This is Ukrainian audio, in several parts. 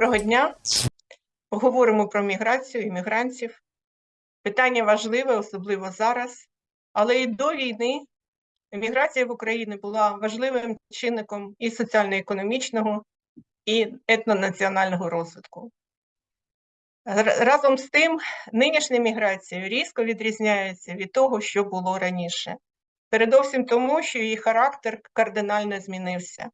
Доброго дня. Поговоримо про міграцію і мігрантів. Питання важливе, особливо зараз. Але і до війни міграція в Україні була важливим чинником і соціально-економічного, і етнонаціонального розвитку. Разом з тим, нинішня міграція різко відрізняється від того, що було раніше. Передовсім тому, що її характер кардинально змінився.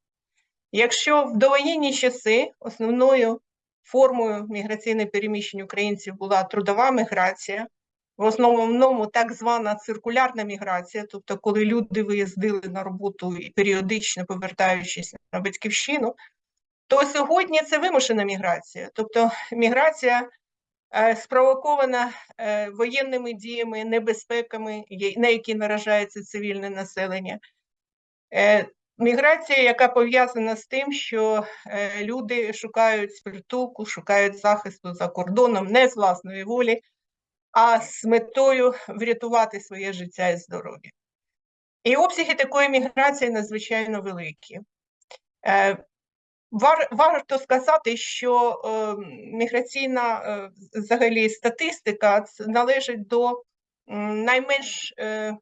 Якщо в довоєнні часи основною формою міграційних переміщень українців була трудова міграція, в основному так звана циркулярна міграція, тобто коли люди виїздили на роботу і періодично повертаючись на батьківщину, то сьогодні це вимушена міграція, тобто міграція е, спровокована е, воєнними діями, небезпеками, на які наражається цивільне населення. Е, Міграція, яка пов'язана з тим, що е, люди шукають притулку, шукають захисту за кордоном не з власної волі, а з метою врятувати своє життя і здоров'я. І обсяги такої міграції надзвичайно великі. Е, вар, варто сказати, що е, міграційна е, взагалі статистика належить до найменш е,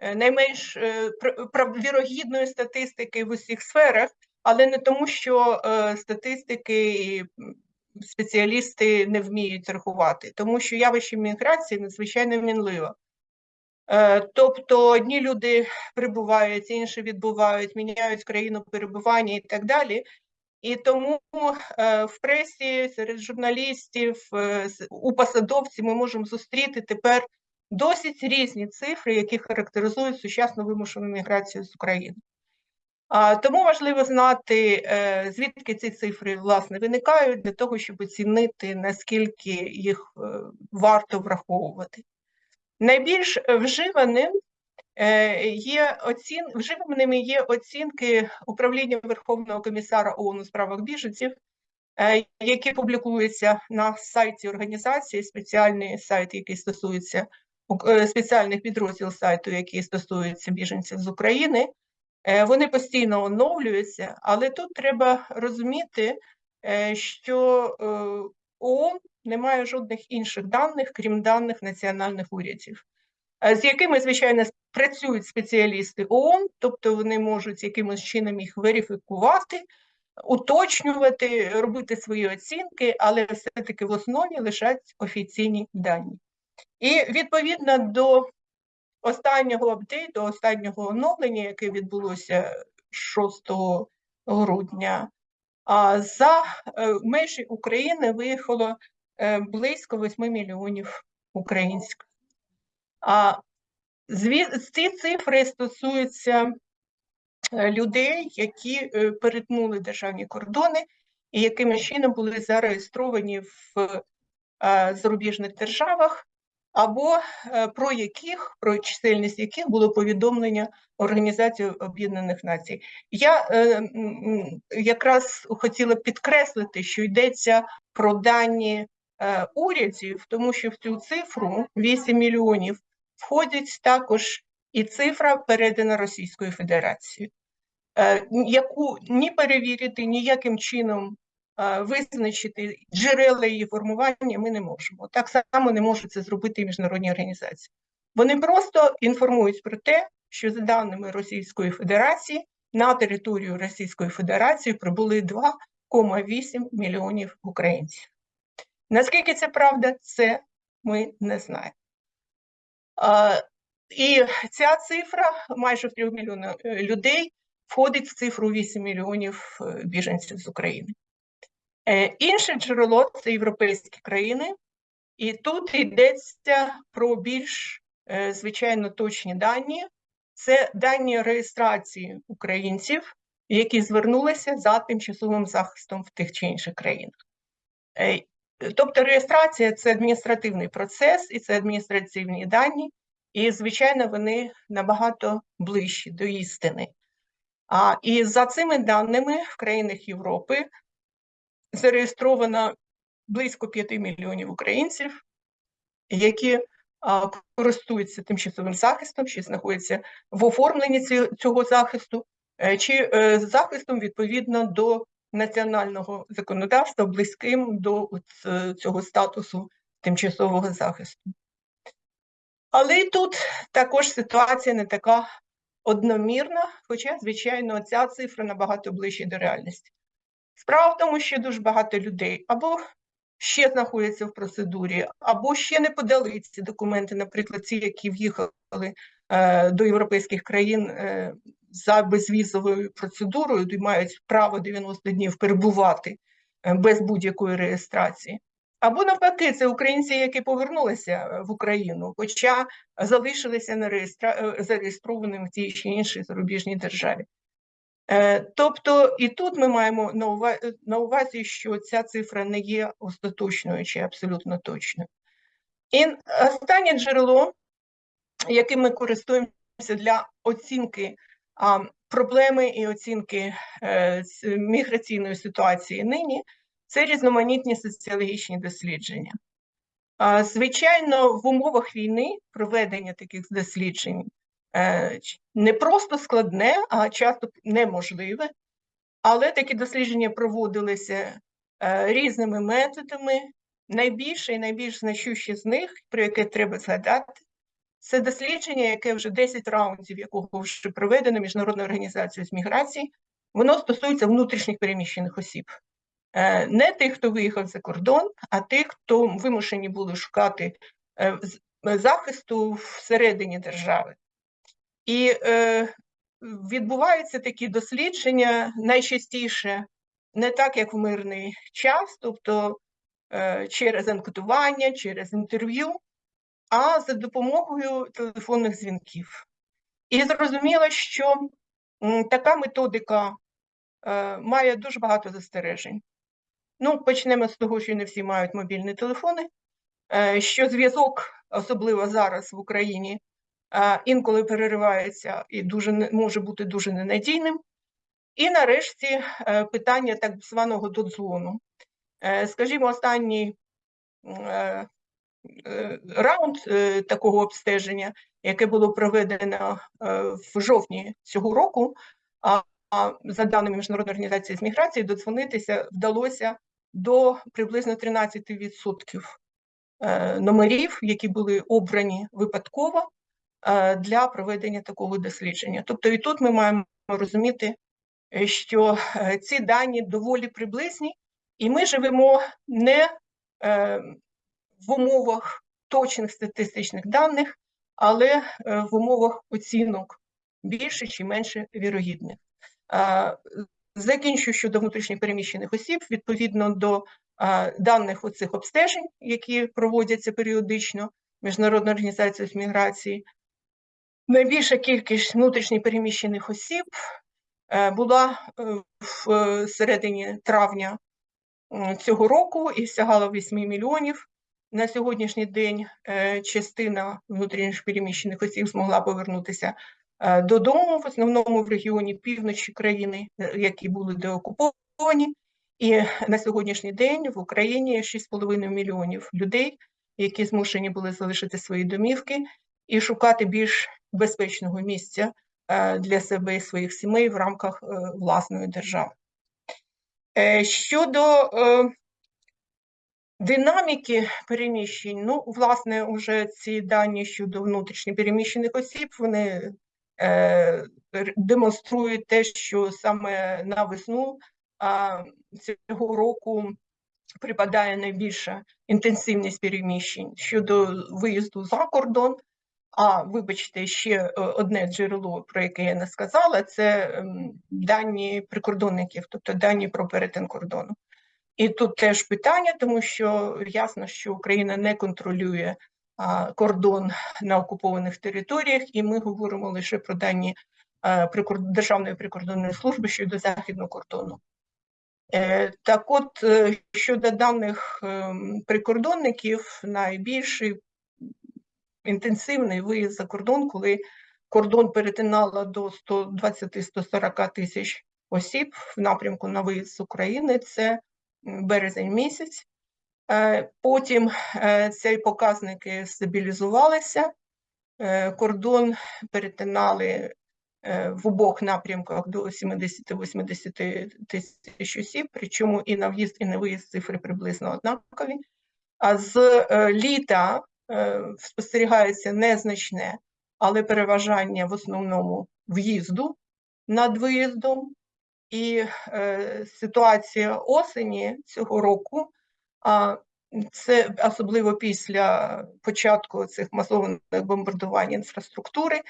найменш е, вірогідної статистики в усіх сферах, але не тому, що е, статистики і спеціалісти не вміють рахувати, тому що явище міграції надзвичайно мінливо. Тобто одні люди прибувають, інші відбувають, міняють країну перебування і так далі. І тому в пресі серед журналістів у посадовців ми можемо зустріти тепер досить різні цифри, які характеризують сучасну вимушену міграцію з України. Тому важливо знати, е, звідки ці цифри власне виникають, для того, щоб оцінити, наскільки їх е, варто враховувати. Найбільш вживаним е, є оцін... вживаними є оцінки управління Верховного комісара ООН у справах біженців, які публікуються на сайті організації, спеціальний сайт, який стосується спеціальних підрозділ сайту, які стосуються біженців з України. Е, вони постійно оновлюються, але тут треба розуміти, е, що ООН не має жодних інших даних, крім даних національних урядів, з якими, звичайно, працюють спеціалісти ООН, тобто вони можуть якимось чином їх верифікувати, уточнювати, робити свої оцінки, але все-таки в основі лишать офіційні дані. І відповідно до останнього апдейту, останнього оновлення, яке відбулося 6 грудня, за е, межі України виїхало е, близько 8 мільйонів українських. А ці цифри стосуються е, людей, які перетнули державні кордони і якими чином були зареєстровані в зарубіжних державах або е, про яких про чисельність яких було повідомлення Організації Об'єднаних Націй. Я е, якраз хотіла підкреслити, що йдеться про дані е, урядів, тому що в цю цифру 8 мільйонів входить також і цифра передана Російською Федерацією, е, яку ні перевірити ніяким чином визначити джерела її формування ми не можемо. Так само не можуть це зробити міжнародні організації. Вони просто інформують про те, що за даними Російської Федерації на територію Російської Федерації прибули 2,8 мільйонів українців. Наскільки це правда, це ми не знаємо. І ця цифра майже в 3 мільйонів е, людей входить в цифру 8 мільйонів е, біженців з України. Е, інше джерело це європейські країни, і тут йдеться про більш е, звичайно точні дані. Це дані реєстрації українців, які звернулися за тимчасовим захистом в тих чи інших країнах. Е, тобто реєстрація це адміністративний процес і це адміністративні дані, і, звичайно, вони набагато ближчі до істини. А і за цими даними в країнах Європи зареєстровано близько 5 мільйонів українців, які користуються тимчасовим захистом, чи знаходяться в оформленні цього захисту, е, чи е, захистом відповідно до національного законодавства близьким до е, цього статусу тимчасового захисту. Але і тут також ситуація не така одномірна, хоча, звичайно, ця цифра набагато ближче до реальності. Справа в тому, що дуже багато людей або ще знаходяться в процедурі, або ще не подали ці документи, наприклад, ті, які в'їхали е, до європейських країн е, за безвізовою процедурою, і мають право 90 днів перебувати е, без будь-якої реєстрації. Або навпаки, це українці, які повернулися е, в Україну, хоча залишилися на реєстра... е, зареєстрованими в тій чи іншій зарубіжній державі. Е, Тобто, і тут ми маємо на увазі, що ця цифра не є остаточною чи абсолютно точною. І останнє джерело, яким ми користуємося для оцінки проблеми і оцінки е, міграційної ситуації нині, це різноманітні соціологічні дослідження. Звичайно, в умовах війни проведення таких досліджень е, не просто складне, а часто неможливе. Але такі дослідження проводилися е, різними методами. Найбільше і найбільш значущі з них, про яке треба згадати, це дослідження, яке вже 10 раундів, якого вже проведено Міжнародною організацією з міграції, воно стосується внутрішніх переміщених осіб. Е, Не тих, хто виїхав за кордон, а тих, хто вимушені були шукати е, е, захисту всередині держави. І е, відбуваються такі дослідження найчастіше не так, як в мирний час, тобто е, через анкетування, через інтерв'ю, а за допомогою телефонних дзвінків. І зрозуміло, що така методика е, має дуже багато застережень. Ну, почнемо з того, що не всі мають мобільні телефони, е, що зв'язок, особливо зараз в Україні, інколи переривається і дуже може бути дуже ненадійним. І нарешті е, питання так званого додзвону. Е, Скажімо, останній е, раунд такого обстеження, яке було проведено в жовтні цього року, а за даними Міжнародної організації з міграції, додзвонитися вдалося до приблизно 13% е, номерів, які були обрані випадково для проведення такого дослідження. Тобто, і тут ми маємо розуміти, е, що е, ці дані доволі приблизні, і ми живемо не е, в умовах точних статистичних даних, але е, в умовах оцінок більше чи менше вірогідних. Е, Закінчу щодо внутрішньопереміщених осіб відповідно до е, даних оцих обстежень, які проводяться періодично Міжнародною організацією з міграції. Найбільша кількість внутрішньопереміщених осіб е, була е, в е, середині травня цього року і сягала 8 мільйонів. На сьогоднішній день частина внутрішньопереміщених осіб змогла повернутися додому, в основному в регіоні півночі країни, які були деокуповані. І на сьогоднішній день в Україні є 6,5 мільйонів людей, які змушені були залишити свої домівки і шукати більш безпечного місця е, для себе і своїх сімей в рамках е, власної держави. Е, Щодо динаміки переміщень, ну, власне, уже ці дані щодо внутрішньопереміщених осіб, вони демонструють те, що саме на весну цього року припадає найбільша інтенсивність переміщень щодо виїзду за кордон. А вибачте, ще е, одне джерело, про яке я не сказала, це ем, дані прикордонників, тобто дані про перетин кордону. І тут теж питання, тому що ясно, що Україна не контролює кордон на окупованих територіях, і ми говоримо лише про дані прикор- Державної прикордонної служби щодо західного кордону. Е, Так от, е, щодо даних ем, прикордонників, найбільший інтенсивний виїзд за кордон, коли кордон перетинало до 120-140 тисяч осіб в напрямку на виїзд з України, це березень місяць. Е, Потім е, ці показники стабілізувалися, е, кордон перетинали в обох напрямках до 70-80 тисяч осіб, причому і на в'їзд, і на виїзд цифри приблизно однакові. А з літа спостерігається незначне, але переважання в основному в'їзду над виїздом. І е, ситуація осені цього року, а це особливо після початку цих масованих бомбардувань інфраструктури,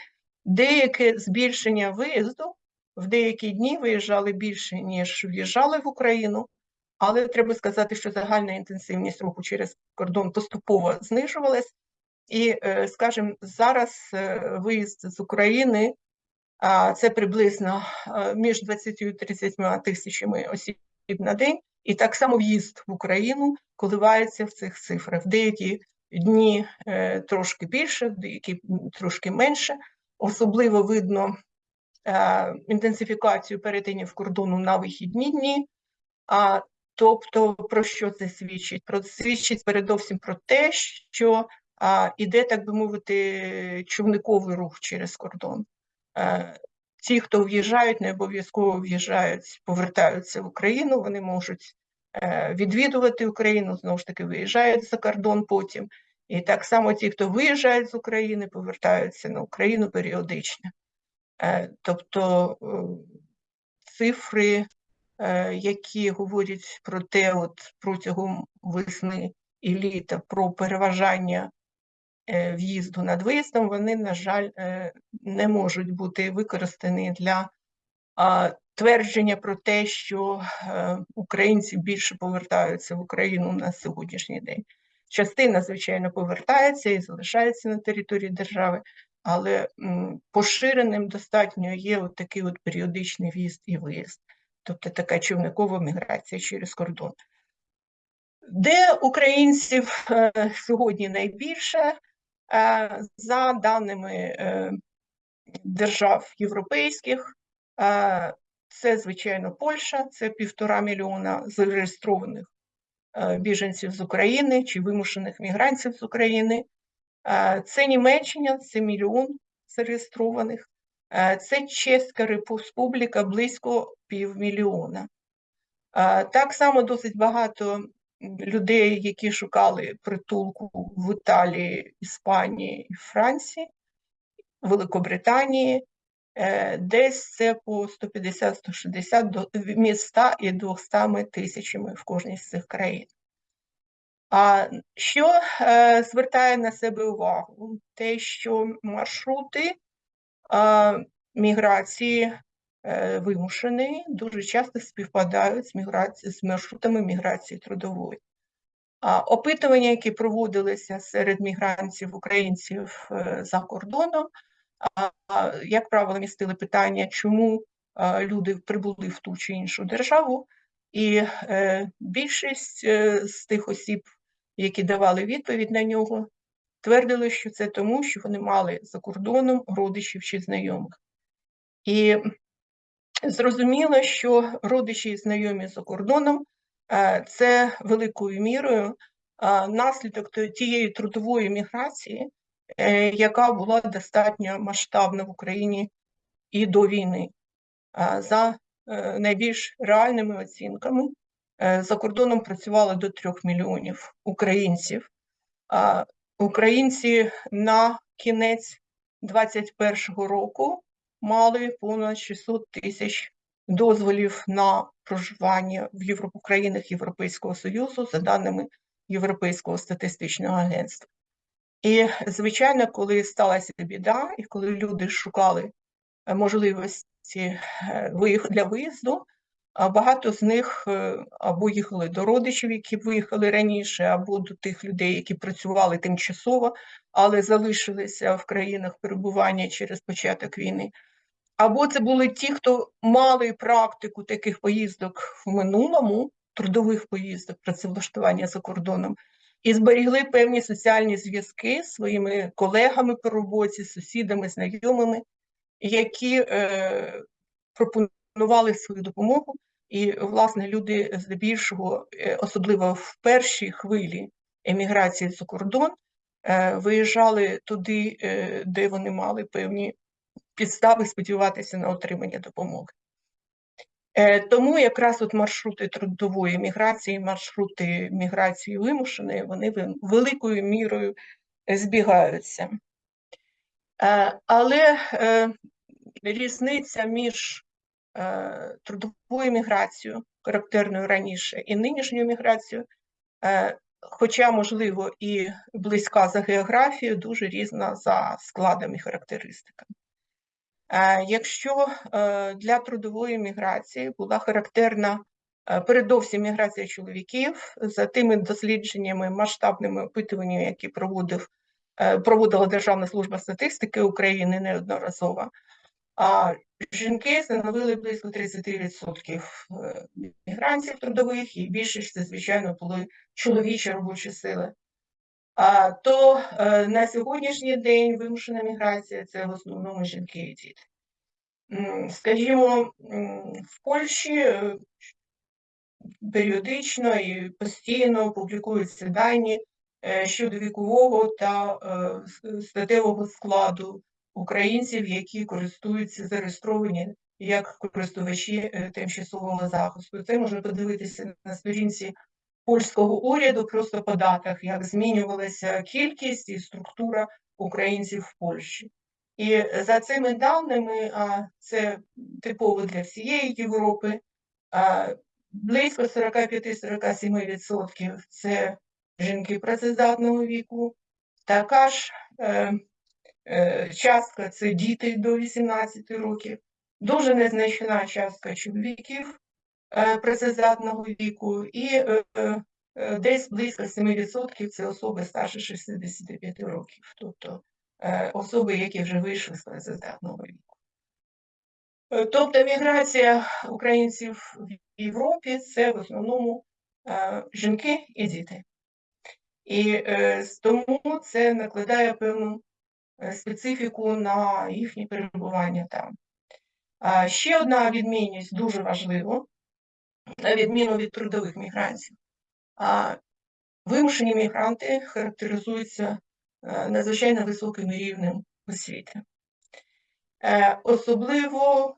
деяке збільшення виїзду в деякі дні виїжджали більше, ніж в'їжджали в Україну. Але треба сказати, що загальна інтенсивність руху через кордон поступово знижувалась, і, е, скажімо, зараз е, виїзд з України це приблизно е, між 20 і 30 тисячами осіб на день, і так само в'їзд в Україну коливається в цих цифрах. Деякі дні трошки більше, деякі трошки менше. Особливо видно інтенсифікацію перетинів кордону на вихідні дні. А Тобто, про що це свідчить? Про свідчить передовсім про те, що а, іде, так би мовити, човниковий рух через кордон. Е, ті, хто в'їжджають, не обов'язково в'їжджають, повертаються в Україну, вони можуть е, відвідувати Україну, знову ж таки, виїжджають за кордон потім. І так само ті, хто виїжджають з України, повертаються на Україну періодично. Е, тобто е, цифри які говорять про те, от протягом весни і літа про переважання е, в'їзду над виїздом, вони, на жаль, е, не можуть бути використані для твердження про те, що українці більше повертаються в Україну на сьогоднішній день. Частина, звичайно, повертається і залишається на території держави, але поширеним достатньо є от такий от періодичний в'їзд і виїзд тобто така човникова міграція через кордон. Де українців е, сьогодні найбільше, е, за даними е, держав європейських, це, звичайно, Польща, це півтора мільйона зареєстрованих біженців з України чи вимушених мігрантів з України. Це Німеччина, це мільйон зареєстрованих. Це Чеська Республіка близько півмільйона. Так само досить багато людей, які шукали притулку в Італії, Іспанії Франції, Великобританії. Е, десь це по 150-160 між 100 і 200 тисячами в кожній з цих країн. А що е, звертає на себе увагу? Те, що маршрути міграції е, вимушеної дуже часто співпадають з міграцією з маршрутами міграції трудової. Опитування, які проводилися серед мігрантів українців е, за кордоном, як правило, містили питання, чому люди прибули в ту чи іншу державу, і е, більшість з тих осіб, які давали відповідь на нього, твердили, що це тому, що вони мали за кордоном родичів чи знайомих. І зрозуміло, що родичі і знайомі за кордоном е, це великою мірою наслідок тієї трудової міграції, е, яка була достатньо масштабна в Україні і до війни. За е, найбільш реальними оцінками за кордоном працювало до трьох мільйонів українців. Українці на кінець 2021 року мали понад 600 тисяч дозволів на проживання в Європу країнах Європейського Союзу за даними Європейського статистичного агентства. І, звичайно, коли сталася біда, і коли люди шукали е, можливості е, для виїзду, багато з них е, або їхали до родичів, які виїхали раніше, або до тих людей, які працювали тимчасово, але залишилися в країнах перебування через початок війни. Або це були ті, хто мали практику таких поїздок в минулому, трудових поїздок, працевлаштування за кордоном, і зберігли певні соціальні зв'язки з своїми колегами по роботі, сусідами, знайомими, які е, пропонували свою допомогу і, власне, люди здебільшого, е, особливо в першій хвилі еміграції за кордон, е, виїжджали туди, е, де вони мали певні підстави сподіватися на отримання допомоги. Тому якраз от маршрути трудової міграції, маршрути міграції вимушеної, вони великою мірою збігаються. Але різниця між е, трудовою міграцією, характерною раніше, і нинішньою міграцією, е, хоча, можливо, і близька за географією, дуже різна за складом і характеристиками. Е, Якщо для трудової міграції була характерна передовсім міграція чоловіків, за тими дослідженнями, масштабними опитуваннями, які проводив, проводила Державна служба статистики України неодноразово, жінки становили близько 30% е, мігрантів трудових, і більшість це, звичайно, були чоловічі робочі сили. А, то е, на сьогоднішній день вимушена міграція це в основному жінки і діти. Скажімо, в Польщі е, періодично і постійно публікуються дані щодо вікового та статевого складу українців, які користуються зареєстровані як користувачі е, тимчасового захисту. Це можна подивитися на сторінці польського уряду просто по датах, як змінювалася кількість і структура українців в Польщі. І за цими даними, а це типово для всієї Європи, а, близько 45-47% це жінки працездатного віку, така ж е, е, частка це діти до 18 років, дуже незначна частка чоловіків е, працездатного віку, і е, е, е, десь близько 7% це особи старше 65 років, тобто е, особи, які вже вийшли з працездатного віку. Е, Тобто міграція українців в Європі це в основному е, жінки і діти. І е, тому це накладає певну е, специфіку на їхнє перебування там. Ще одна відмінність дуже важлива, на відміну від трудових мігрантів. Вимушені мігранти характеризуються е, надзвичайно високим рівнем освіти. Е, Особливо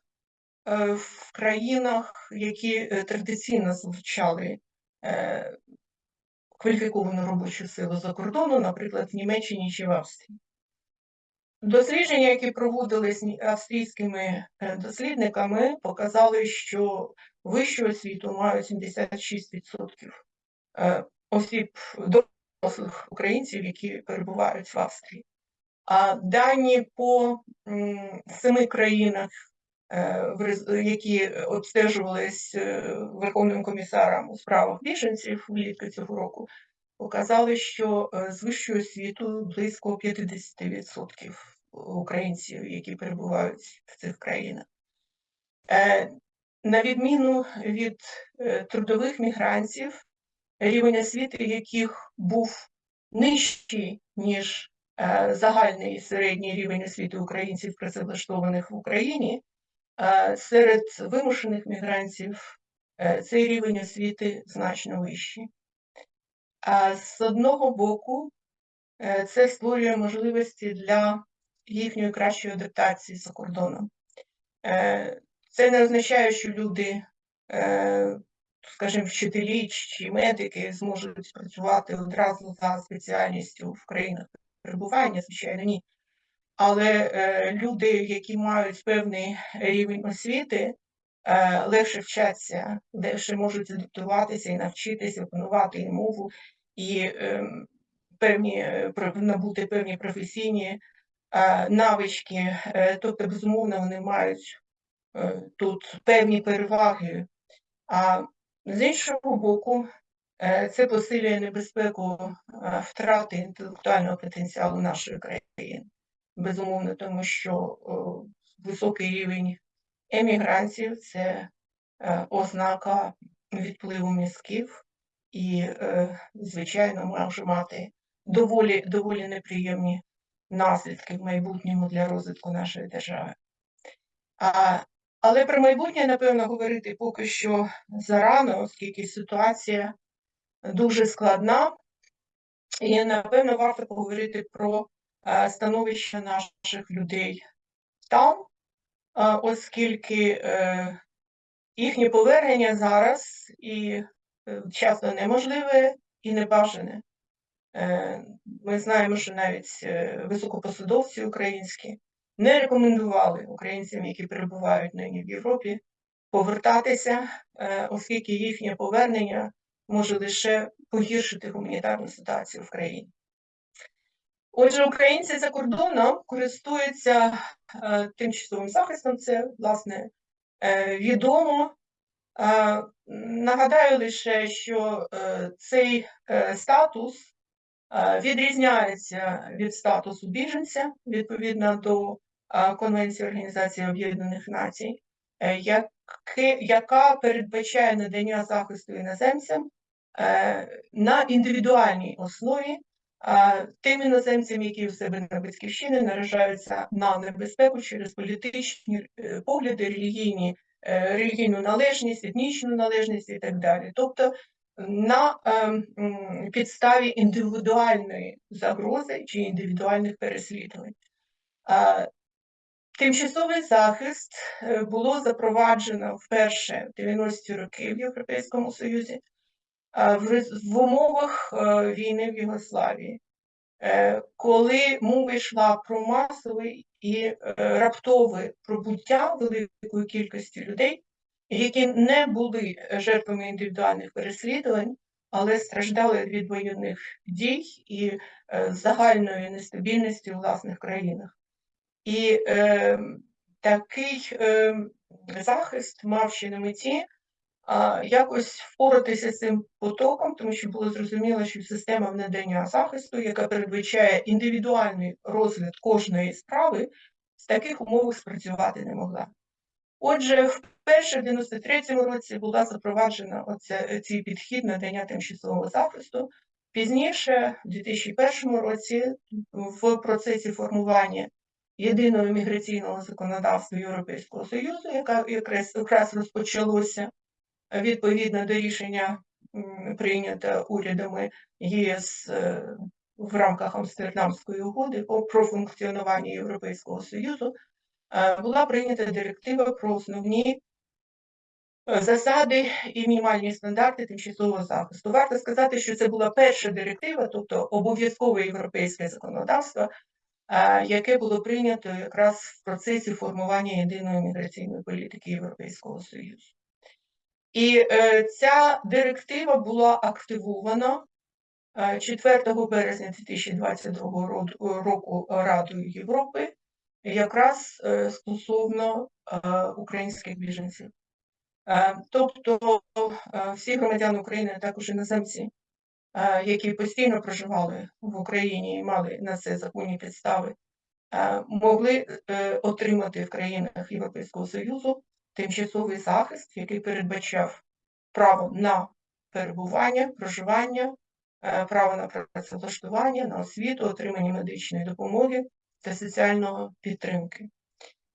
е, в країнах, які е, традиційно залучали е, кваліфіковану робочу силу за кордону, наприклад, в Німеччині чи в Австрії. Дослідження, які проводились австрійськими е, дослідниками, показали, що вищу освіту мають 76% е, осіб дорослих українців, які перебувають в Австрії. А дані по семи країнах, е, які обстежувались Верховним комісаром у справах біженців влітку цього року, показали, що е, з вищою освітою близько 50% українців, які перебувають в цих країнах. Е, На відміну від е, трудових мігрантів, рівень освіти яких був нижчий, ніж е, загальний середній рівень освіти українців, працевлаштованих в Україні, е, серед вимушених мігрантів е, цей рівень освіти значно вищий. А з одного боку, е, це створює можливості для їхньої кращої адаптації за кордоном. Е, Це не означає, що люди, е, скажімо, вчителі чи медики зможуть працювати одразу за спеціальністю в країнах перебування, звичайно, ні. Але люди, які мають певний рівень освіти, легше вчаться, легше можуть адаптуватися і навчитися опанувати і мову, і ем, певні, е, набути певні професійні е, навички. Е, Тобто, безумовно, вони мають е, тут певні переваги. А з іншого боку, е, це посилює небезпеку е, втрати інтелектуального потенціалу нашої країни. Безумовно, тому що високий рівень емігрантів це е, ознака відпливу мізків. І, е, звичайно, може мати доволі, доволі неприємні наслідки в майбутньому для розвитку нашої держави. А, але про майбутнє, напевно, говорити поки що зарано, оскільки ситуація дуже складна, і, напевно, варто поговорити про е, становище наших людей там, оскільки е, їхнє повернення зараз і е, часто неможливе і небажане. Е, Ми знаємо, що навіть високопосадовці українські не рекомендували українцям, які перебувають нині в Європі, повертатися, оскільки їхнє повернення може лише погіршити гуманітарну ситуацію в країні. Отже, українці за кордоном користуються е, тимчасовим захистом, це, власне, е, відомо. Е, нагадаю лише, що е, цей е, статус е, відрізняється від статусу біженця відповідно до е, Конвенції Організації Об'єднаних Націй, е, яке, яка передбачає надання захисту іноземцям е, на індивідуальній основі тим іноземцям, які у себе на батьківщині наражаються на небезпеку через політичні е, погляди, релігійні, е, релігійну належність, етнічну належність і так далі. Тобто на ем, підставі індивідуальної загрози чи індивідуальних переслідувань. Тимчасовий захист е, було запроваджено вперше в 90-ті роки в Європейському Союзі в умовах е, війни в Югославії, е, коли мова йшла про масове і е, раптове пробуття великої кількості людей, які не були жертвами індивідуальних переслідувань, але страждали від воєнних дій і загальної нестабільності у власних країнах. І е, такий е, захист мав ще на меті якось впоратися з цим потоком, тому що було зрозуміло, що система надання захисту, яка передбачає індивідуальний розгляд кожної справи, з таких умов спрацювати не могла. Отже, вперше в 93-му році була запроваджена оця, цей підхід надання тимчасового захисту. Пізніше, в 2001 році, в процесі формування єдиного міграційного законодавства Європейського Союзу, яка якраз, якраз розпочалося відповідно до рішення прийнято урядами ЄС е, в рамках Амстердамської угоди про функціонування Європейського Союзу, е, була прийнята директива про основні е, засади і мінімальні стандарти тимчасового захисту. Варто сказати, що це була перша директива, тобто обов'язкове європейське законодавство, яке було прийнято якраз в процесі формування єдиної міграційної політики Європейського Союзу. І е, ця директива була активована 4 е, березня 2022 року Радою Європи, якраз е, стосовно українських біженців. Тобто всі громадяни України, а також іноземці, які постійно проживали в Україні і мали на це законні підстави, могли отримати в країнах Європейського Союзу тимчасовий захист, який передбачав право на перебування, проживання, е, право на працевлаштування, на освіту, отримання медичної допомоги та соціальної підтримки.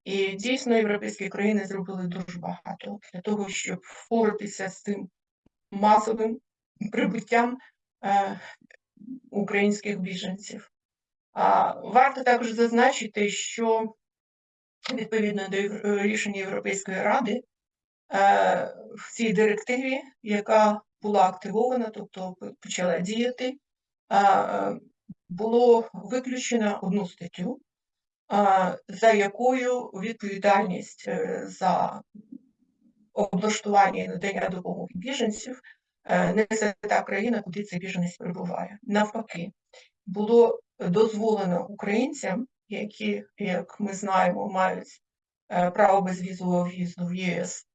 І дійсно європейські країни зробили дуже багато для того, щоб впоратися з цим масовим прибуттям е, українських біженців. Варто також зазначити, що відповідно до рішення Європейської ради е, в цій директиві, яка була активована, тобто почала діяти, е, було виключено одну статтю, е, за якою відповідальність за облаштування і надання допомоги біженців несе та країна, куди цей біженець перебуває. Навпаки, було дозволено українцям які, як ми знаємо, мають е, право безвізового в'їзду в ЄС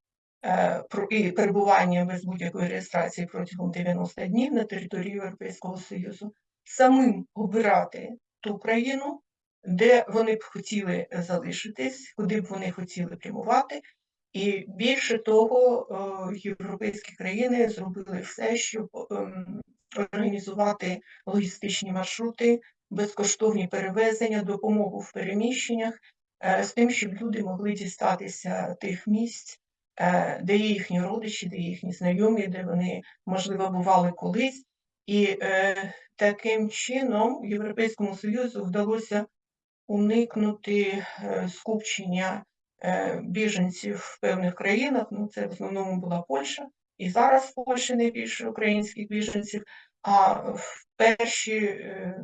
е, і перебування без будь-якої реєстрації протягом 90 днів на території Європейського Союзу, самим обирати ту країну, де вони б хотіли залишитись, куди б вони хотіли прямувати. І більше того, е, європейські країни зробили все, щоб ем, організувати логістичні маршрути безкоштовні перевезення, допомогу в переміщеннях, е, з тим, щоб люди могли дістатися тих місць, е, де є їхні родичі, де є їхні знайомі, де вони, можливо, бували колись. І е, таким чином Європейському Союзу вдалося уникнути скупчення біженців в певних країнах. Ну, це в основному була Польща, і зараз в Польщі найбільше українських біженців. А в перші е,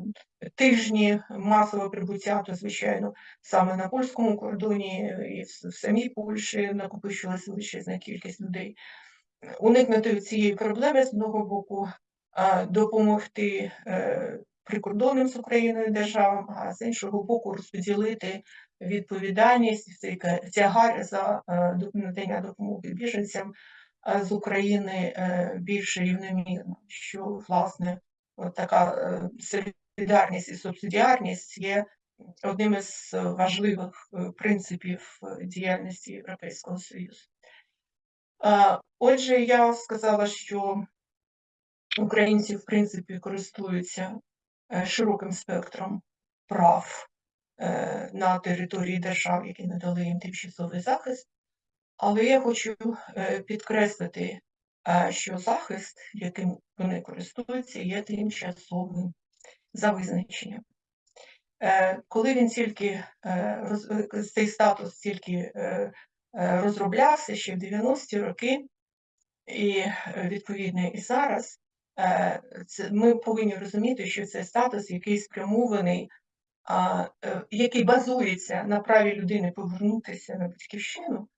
тижні масового прибуття, то звичайно, саме на польському кордоні і в самій Польщі накопичилася величезна кількість людей. Уникнути цієї проблеми з одного боку, допомогти е, прикордонним з Україною державам, а з іншого боку, розподілити відповідальність цей тягар за е, надання допомоги біженцям з України е, більш рівномірно, що власне така солідарність і субсидіарність є одним із важливих принципів діяльності Європейського Союзу. Отже, я сказала, що українці, в принципі, користуються е, широким спектром прав е, на території держав, які надали їм тимчасовий захист, але я хочу е, підкреслити, що захист, яким вони користуються, є тимчасовим за визначенням. Коли він тільки цей статус тільки розроблявся ще в 90-ті роки, і відповідно і зараз, Е, ми повинні розуміти, що це статус, який спрямований, е, який базується на праві людини повернутися на батьківщину.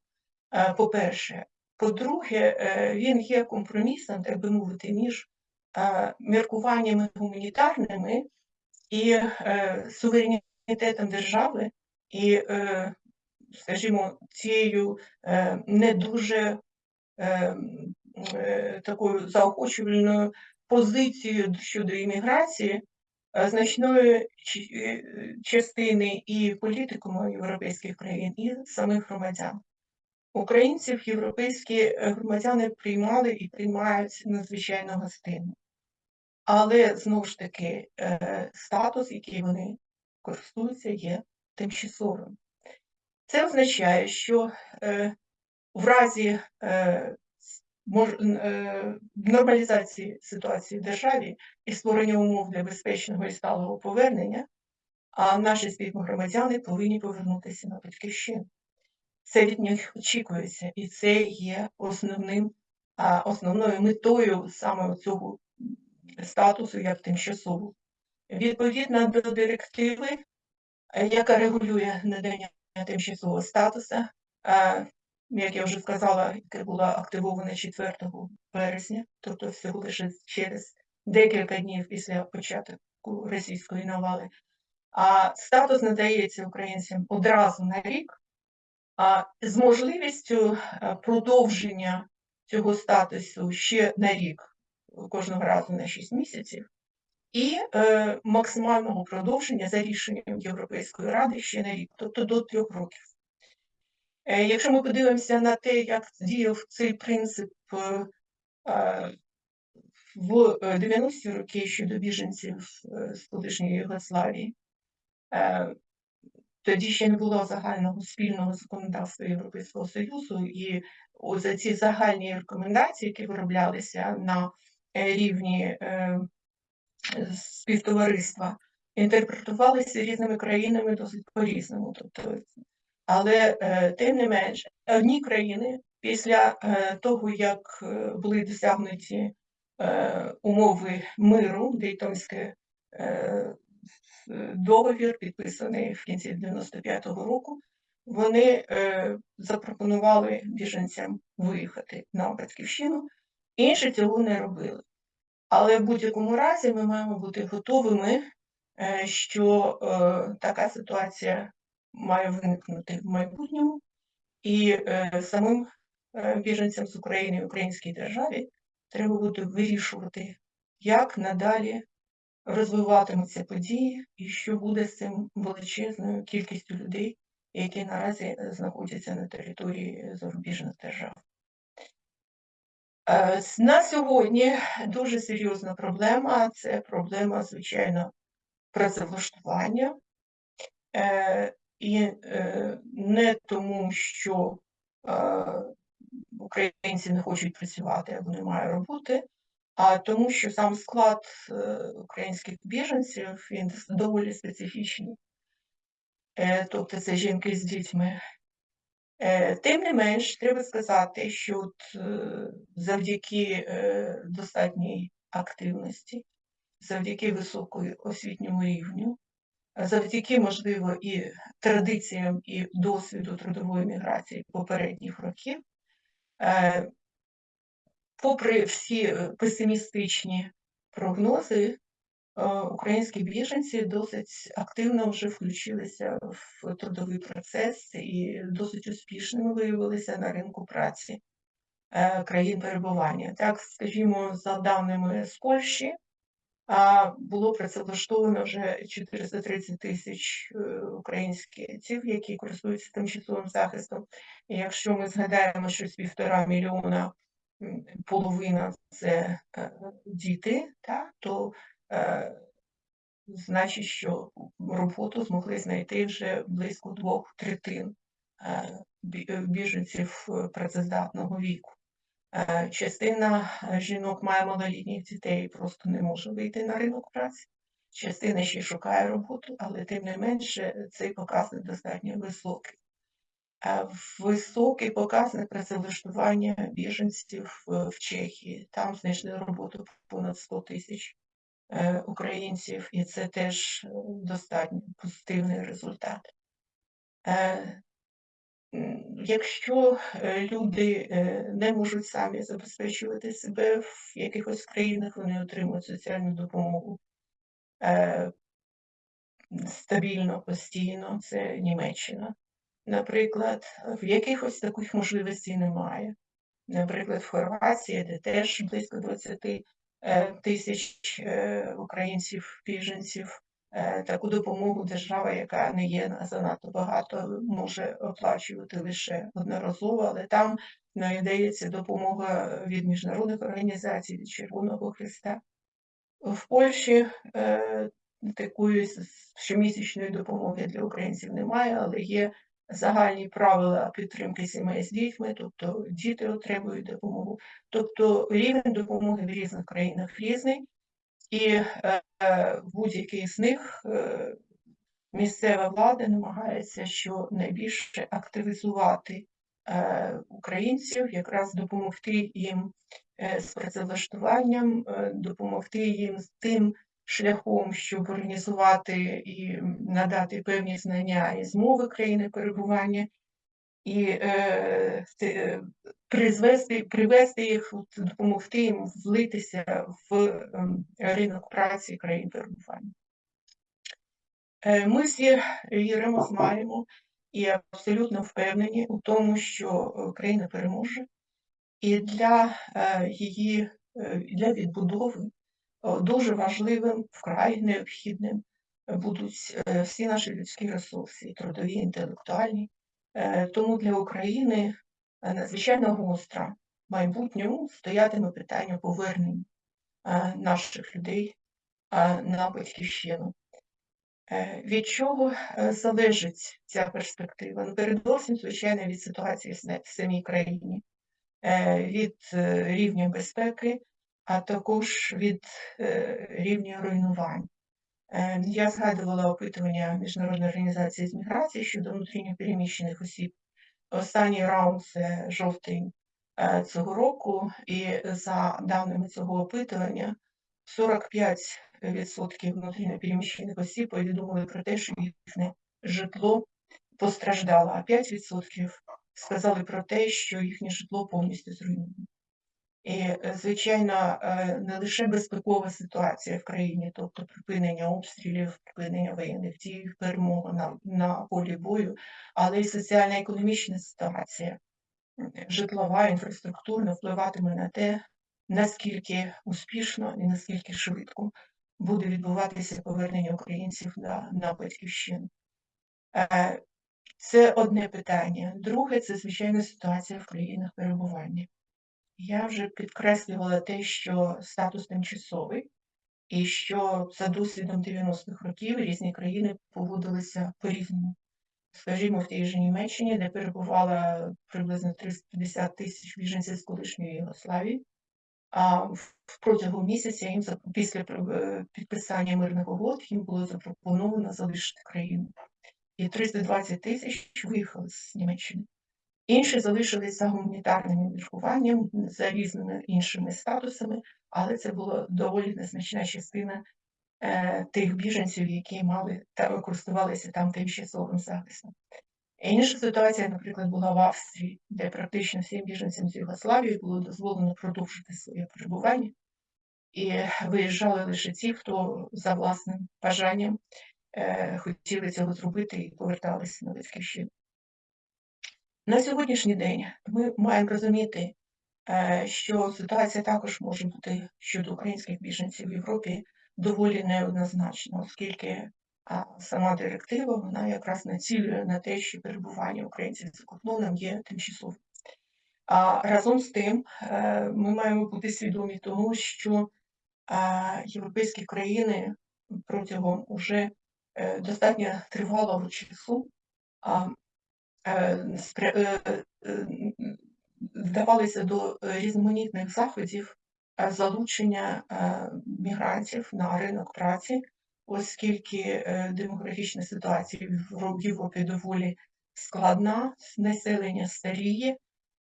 Е, по-перше, по-друге, він є компромісом, так би мовити, між міркуваннями гуманітарними і суверенітетом держави, і, скажімо, цією не дуже Е, такою заохочувальною позицією щодо імміграції е, значної е, частини і політикуму європейських країн, і самих громадян. Українців європейські громадяни приймали і приймають надзвичайно гостинно. Але знову ж таки статус, який вони користуються, є тимчасовим. Це означає, що в разі Е, нормалізації ситуації в державі і створення умов для безпечного і сталого повернення, а наші співгромадяни повинні повернутися на батьківщину. Це від них очікується, і це є основним, основною метою саме цього статусу як тимчасового. Відповідно до директиви, е, яка регулює надання тимчасового статусу, е, як я вже сказала, яке було активоване 4 березня, тобто всього лише через декілька днів після початку російської навали. А статус надається українцям одразу на рік, з можливістю е, продовження цього статусу ще на рік, кожного разу на 6 місяців, і е, максимального продовження за рішенням Європейської ради ще на рік, тобто до трьох років. Е, якщо ми подивимося на те, як діяв цей принцип в 90-ті роки щодо біженців з колишньої Югославії, тоді ще не було загального спільного законодавства Європейського Союзу, і за ці загальні рекомендації, які вироблялися на рівні співтовариства, інтерпретувалися різними країнами досить по-різному. Тобто але е, тим не менш, одні країни після е, того, як е, були досягнуті умови миру, Дейтонський договір, підписаний в кінці 95-го року, вони запропонували біженцям виїхати на батьківщину, інші цього не робили. Але в будь-якому разі ми маємо бути готовими, що така ситуація має виникнути в майбутньому, і е, самим е, біженцям з України українській державі треба буде вирішувати, як надалі розвиватимуться події, і що буде з цим величезною кількістю людей, які наразі е, знаходяться на території зарубіжних держав. Е, на сьогодні дуже серйозна проблема це проблема, звичайно, працевлаштування. Е, і не тому, що українці не хочуть працювати або немає роботи, а тому, що сам склад е, українських біженців він доволі специфічний. Тобто це жінки з дітьми, Е, Тим не менш, треба сказати, що от, е, завдяки е, достатній активності, завдяки високому освітньому рівню, завдяки, можливо, і традиціям і досвіду трудової міграції попередніх років, е, попри всі е, песимістичні прогнози, е, українські біженці досить активно вже включилися в трудовий процес і досить успішними виявилися на ринку праці е, країн перебування. Так, скажімо, за даними з Польщі, а було працевлаштовано вже 430 тисяч українців, які користуються тимчасовим захистом. І якщо ми згадаємо, що з півтора мільйона половина це е, діти, так, то е, значить, що роботу змогли знайти вже близько двох третин е, біженців працездатного віку. Частина жінок має малолітніх дітей і просто не може вийти на ринок праці. Частина ще шукає роботу, але тим не менше цей показник достатньо високий. Високий показник працевлаштування біженців е, в Чехії. Там знайшли роботу понад 100 тисяч е, українців, і це теж е, достатньо позитивний результат. Якщо люди не можуть самі забезпечувати себе в якихось країнах, вони отримують соціальну допомогу е, стабільно, постійно, це Німеччина. Наприклад, в якихось таких можливостей немає. Наприклад, в Хорватії, де теж близько 20 е, тисяч е, українців, біженців, е, таку допомогу держава, яка не є занадто багато, може оплачувати лише одноразово, але там надається допомога від міжнародних організацій, від Червоного Христа. В Польщі такої щомісячної допомоги для українців немає, але є загальні правила підтримки сімей з дітьми, тобто діти отримують допомогу. Тобто рівень допомоги в різних країнах різний, і е, е, будь-який з них е, місцева влада намагається щонайбільше активізувати е, українців, якраз допомогти їм е, з працевлаштуванням, е, допомогти їм з тим шляхом, щоб організувати і надати певні знання із мови країни перебування, і е, е, призвести, привести їх, допомогти їм влитися в ем, ринок праці країн перебування. Е, Ми всі віримо, знаємо і абсолютно впевнені у тому, що е, країна переможе, і для її для відбудови дуже важливим, вкрай необхідним будуть е, всі наші людські ресурси, трудові, інтелектуальні. Е, Тому для України е, надзвичайно гостро в майбутньому стоятиме питання повернення наших людей на батьківщину. Від чого залежить ця перспектива? Ну, передусім, звичайно, від ситуації в самій країні, від рівня безпеки, а також від е, рівня руйнувань. Е, Я згадувала опитування Міжнародної організації з міграції щодо внутрішньопереміщених осіб. Останній раунд це жовтень е, цього року, і за даними цього опитування, 45% внутрішньопереміщених осіб повідомили про те, що їхнє житло постраждало, а 5% сказали про те, що їхнє житло повністю зруйновано. І, е, звичайно, е, не лише безпекова ситуація в країні, тобто припинення обстрілів, припинення воєнних дій, перемога на, на полі бою, але й соціально-економічна ситуація, житлова, інфраструктурна впливатиме на те, наскільки успішно і наскільки швидко буде відбуватися повернення українців на, на батьківщину. Е, Це одне питання. Друге, це звичайно ситуація в країнах перебування. Я вже підкреслювала те, що статус тимчасовий, і що за досвідом 90-х років різні країни поводилися по-різному. Скажімо, в тій же Німеччині, де перебувало приблизно 350 тисяч біженців з колишньої Єгославії, а в- протягом місяця їм після е, підписання мирних угод їм було запропоновано залишити країну. І 320 тисяч виїхали з Німеччини. Інші залишилися гуманітарним міркуванням за різними іншими статусами, але це була доволі незначна частина е, тих біженців, які мали та користувалися там тимчасовим захистом. Інша ситуація, наприклад, була в Австрії, де практично всім біженцям з Югославії було дозволено продовжити своє перебування, і виїжджали лише ті, хто за власним бажанням е, хотіли цього зробити і поверталися на батьківщину. На сьогоднішній день ми маємо розуміти, е, що ситуація також може бути щодо українських біженців в Європі доволі неоднозначна, оскільки сама директива вона якраз націлює на те, що перебування українців за кордоном є тимчасовим. А разом з тим е, ми маємо бути свідомі тому, що європейські країни протягом уже е, достатньо тривалого часу вдавалися до різноманітних заходів залучення мігрантів на ринок праці оскільки е, демографічна ситуація в Європі доволі складна, населення старіє,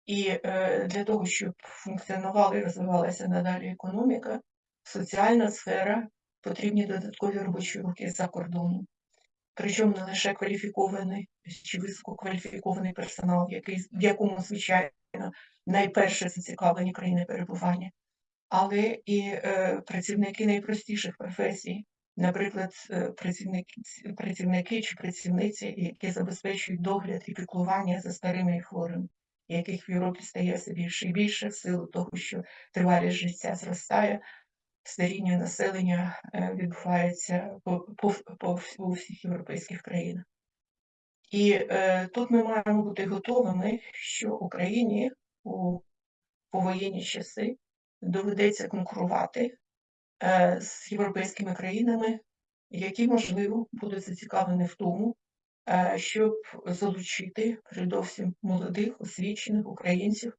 і е, для того, щоб функціонувала і розвивалася надалі економіка, соціальна сфера, потрібні додаткові робочі руки за кордоном. Причому не лише кваліфікований чи висококваліфікований персонал, який, в якому, звичайно, найперше зацікавлені країни перебування, але і е, працівники найпростіших професій, наприклад, е, працівники працівники чи працівниці, які забезпечують догляд і піклування за старими і хворими, яких в Європі стає все більше і більше в силу того, що тривалість життя зростає, старіння населення е, відбувається по, по, по всіх європейських країнах. І е, тут ми маємо бути готовими, що Україні у повоєнні часи доведеться конкурувати Е, з європейськими країнами, які, можливо, будуть зацікавлені в тому, е, щоб залучити передовсім молодих, освічених українців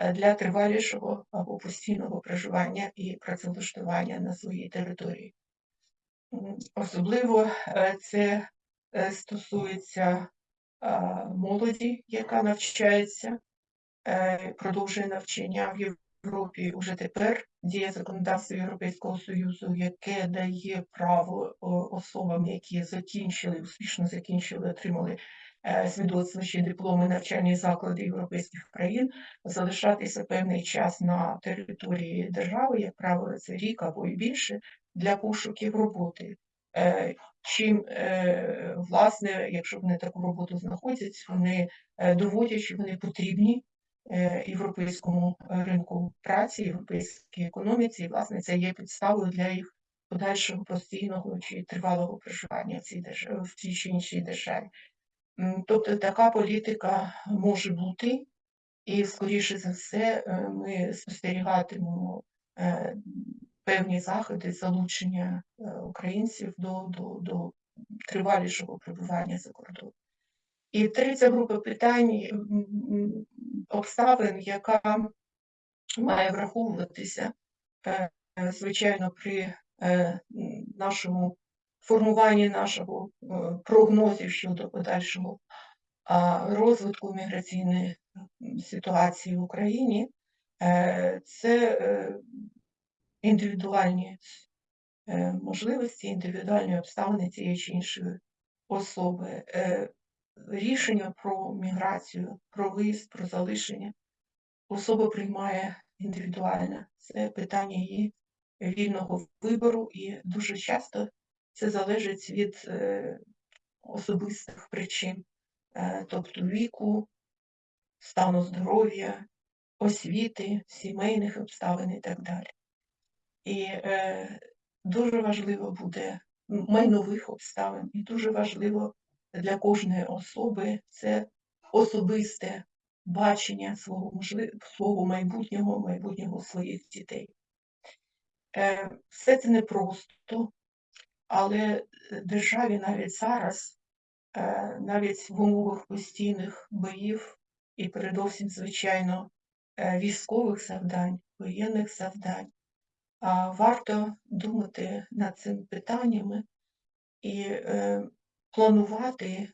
для тривалішого або постійного проживання і працевлаштування на своїй території. Особливо це стосується молоді, яка навчається, продовжує навчання в Європі. Вже тепер діє законодавство Європейського Союзу, яке дає право особам, які закінчили, успішно закінчили, отримали е, свідоцтво чи дипломи навчальні заклади європейських країн, залишатися певний час на території держави, як правило, це рік або і більше, для пошуків роботи. Е, чим, е, власне, якщо вони таку роботу знаходять, вони доводять, що вони потрібні європейському ринку праці, європейській економіці, і власне це є підставою для їх подальшого постійного чи тривалого проживання в цій в цій чи іншій державі. Тобто така політика може бути, і, скоріше за все, е, ми спостерігатимемо е, певні заходи залучення українців до, до, до тривалішого пребування за кордоном. І третя група питань обставин, яка має враховуватися, е, звичайно, при е, нашому формуванні нашого е, прогнозів щодо подальшого розвитку міграційної ситуації в Україні, це індивідуальні можливості, індивідуальні обставини цієї чи іншої особи рішення про міграцію, про виїзд, про залишення особа приймає індивідуально. Це питання її вільного вибору, і дуже часто це залежить від е, особистих причин, е, тобто віку, стану здоров'я, освіти, сімейних обставин і так далі. І е, дуже важливо буде майнових обставин, і дуже важливо для кожної особи це особисте бачення свого можлив... свого майбутнього, майбутнього своїх дітей. Все це непросто, але державі навіть зараз, е, навіть в умовах постійних боїв і передовсім, звичайно, е, військових завдань, воєнних завдань, варто думати над цими питаннями і планувати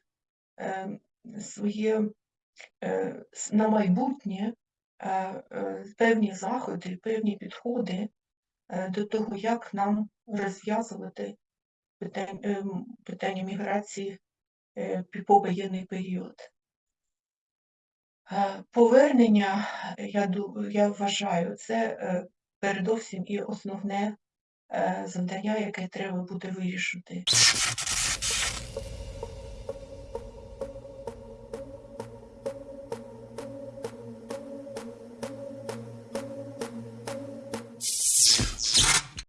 своє е, на майбутнє е, е, певні заходи, певні підходи е, до того, як нам розв'язувати питання, ем, питання міграції е, повоєнний період. Е, Повернення, я, я вважаю, це е, передовсім і основне завдання, яке треба буде вирішити.